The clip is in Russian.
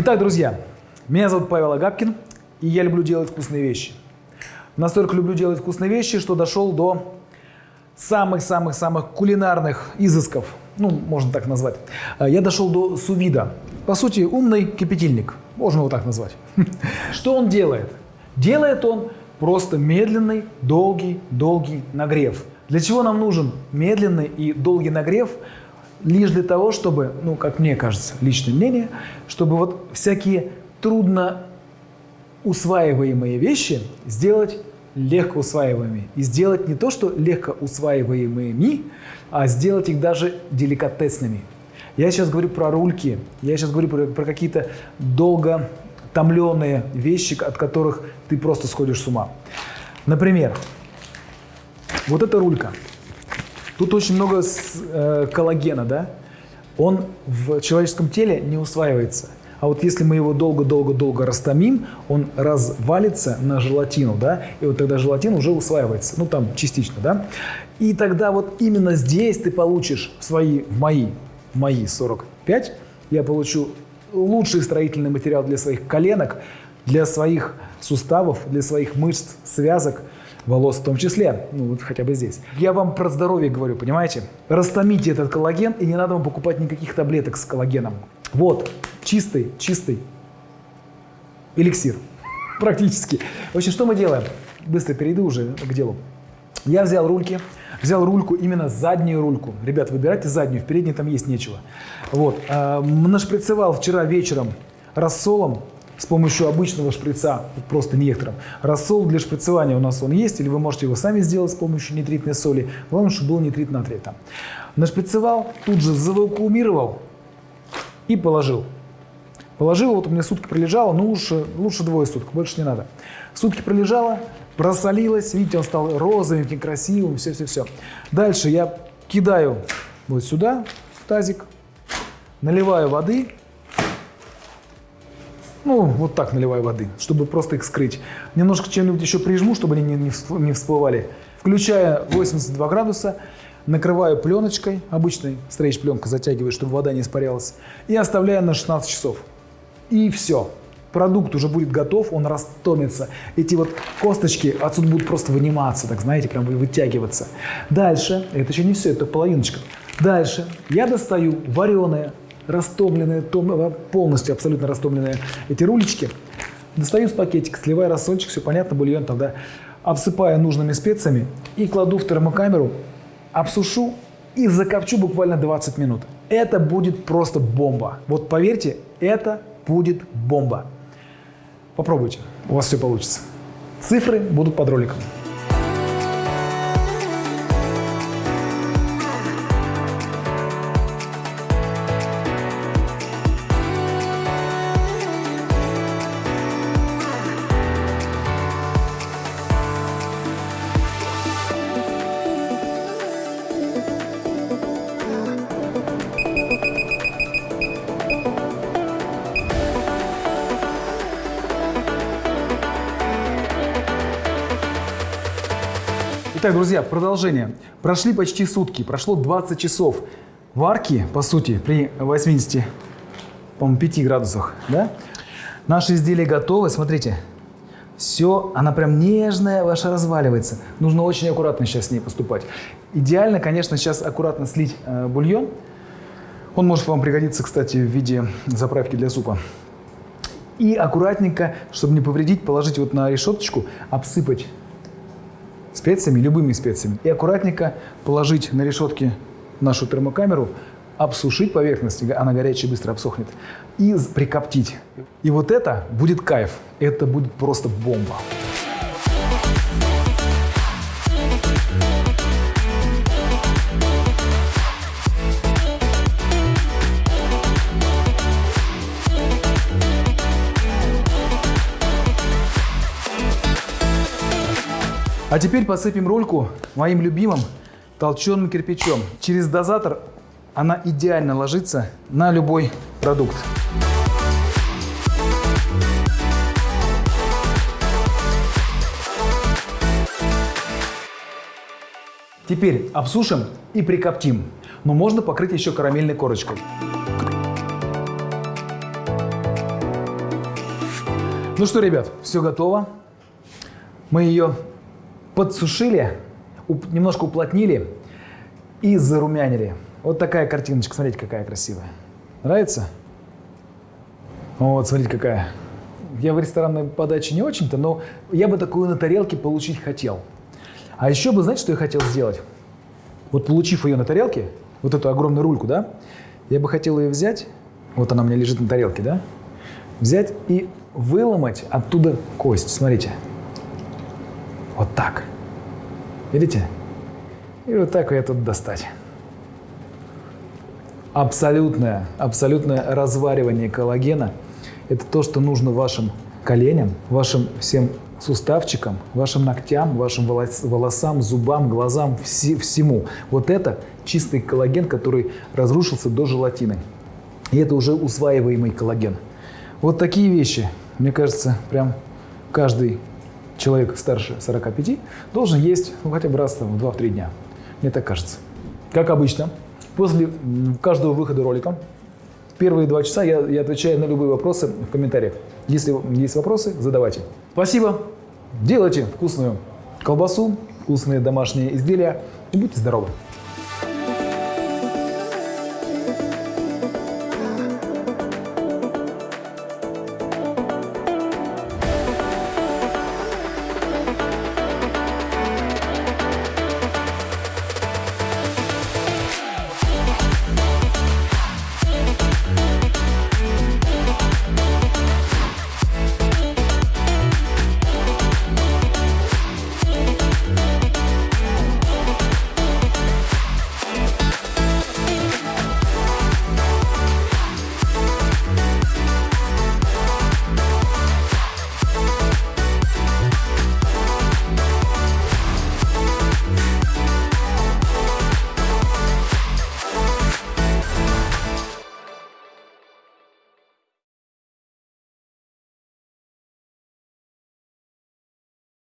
Итак, друзья, меня зовут Павел Агапкин, и я люблю делать вкусные вещи. Настолько люблю делать вкусные вещи, что дошел до самых-самых-самых кулинарных изысков, ну, можно так назвать. А, Я дошел до сувида. По сути, умный кипятильник, можно его так назвать. Что он делает? Делает он просто медленный, долгий, долгий нагрев. Для чего нам нужен медленный и долгий нагрев? Лишь для того, чтобы, ну, как мне кажется, личное мнение, чтобы вот всякие трудно усваиваемые вещи сделать легко усваиваемыми. И сделать не то, что легко усваиваемыми, а сделать их даже деликатесными. Я сейчас говорю про рульки, я сейчас говорю про, про какие-то долго томленные вещи, от которых ты просто сходишь с ума. Например, вот эта рулька. Тут очень много с- э, коллагена, да? Он в человеческом теле не усваивается. А вот если мы его долго-долго-долго растомим, он развалится на желатину, да, и вот тогда желатин уже усваивается, ну там частично, да. И тогда вот именно здесь ты получишь свои, в мои, мои 45, я получу лучший строительный материал для своих коленок, для своих суставов, для своих мышц, связок, волос в том числе, ну вот хотя бы здесь. Я вам про здоровье говорю, понимаете? Растомите этот коллаген, и не надо вам покупать никаких таблеток с коллагеном. Вот, чистый, чистый эликсир, практически. В общем, что мы делаем? Быстро перейду уже к делу. Я взял рульки, взял рульку, именно заднюю рульку. Ребят, выбирайте заднюю, в передней там есть нечего. Вот, э, нашприцевал вчера вечером рассолом с помощью обычного шприца, просто некоторым. Рассол для шприцевания у нас он есть, или вы можете его сами сделать с помощью нитритной соли. Главное, чтобы был нитрит натрия там. Нашприцевал, тут же завакуумировал и положил. Положил, вот у меня сутки пролежало, ну лучше, лучше двое суток, больше не надо. Сутки пролежало, просолилось, видите, он стал розовым, таким красивым, все-все-все. Дальше я кидаю вот сюда, тазик, наливаю воды, ну, вот так наливаю воды, чтобы просто их скрыть. Немножко чем-нибудь еще прижму, чтобы они не, не всп- не всплывали. Включая 82 градуса, накрываю пленочкой, обычной стрейч-пленкой затягиваю, чтобы вода не испарялась, и оставляю на 16 часов. И все. Продукт уже будет готов, он растомится. Эти вот косточки отсюда будут просто выниматься, так знаете, прям вытягиваться. Дальше, это еще не все, это половиночка. Дальше я достаю вареные, растомленные, том- полностью абсолютно растомленные эти рулечки. Достаю с пакетика, сливаю рассольчик, все понятно, бульон тогда. Обсыпаю нужными специями и кладу в термокамеру, обсушу и закопчу буквально 20 минут. Это будет просто бомба. Вот поверьте, это будет бомба. Попробуйте, у вас все получится. Цифры будут под роликом. Итак, друзья, продолжение. Прошли почти сутки, прошло 20 часов варки, по сути, при 80, по-моему, 5 градусах, да? Наше изделие готово, смотрите. Все, она прям нежная ваша разваливается. Нужно очень аккуратно сейчас с ней поступать. Идеально, конечно, сейчас аккуратно слить э, бульон. Он может вам пригодиться, кстати, в виде заправки для супа. И аккуратненько, чтобы не повредить, положить вот на решеточку, обсыпать специями, любыми специями. И аккуратненько положить на решетки нашу термокамеру, обсушить поверхность, она горячая быстро обсохнет, и прикоптить. И вот это будет кайф, это будет просто бомба. А теперь посыпем рульку моим любимым толченым кирпичом. Через дозатор она идеально ложится на любой продукт. Теперь обсушим и прикоптим. Но можно покрыть еще карамельной корочкой. Ну что, ребят, все готово. Мы ее подсушили, уп- немножко уплотнили и зарумянили. Вот такая картиночка, смотрите, какая красивая. Нравится? Вот, смотрите, какая. Я в ресторанной подаче не очень-то, но я бы такую на тарелке получить хотел. А еще бы, знаете, что я хотел сделать? Вот получив ее на тарелке, вот эту огромную рульку, да, я бы хотел ее взять, вот она у меня лежит на тарелке, да, взять и выломать оттуда кость. Смотрите. Вот так. Видите? И вот так ее тут достать. Абсолютное, абсолютное разваривание коллагена – это то, что нужно вашим коленям, вашим всем суставчикам, вашим ногтям, вашим волос- волосам, зубам, глазам, все- всему. Вот это чистый коллаген, который разрушился до желатины. И это уже усваиваемый коллаген. Вот такие вещи, мне кажется, прям каждый человек старше 45 должен есть ну, хотя бы раз в 2-3 дня. Мне так кажется. Как обычно, после каждого выхода ролика, первые два часа я, я отвечаю на любые вопросы в комментариях. Если есть вопросы, задавайте. Спасибо. Делайте вкусную колбасу, вкусные домашние изделия и будьте здоровы.